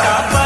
아.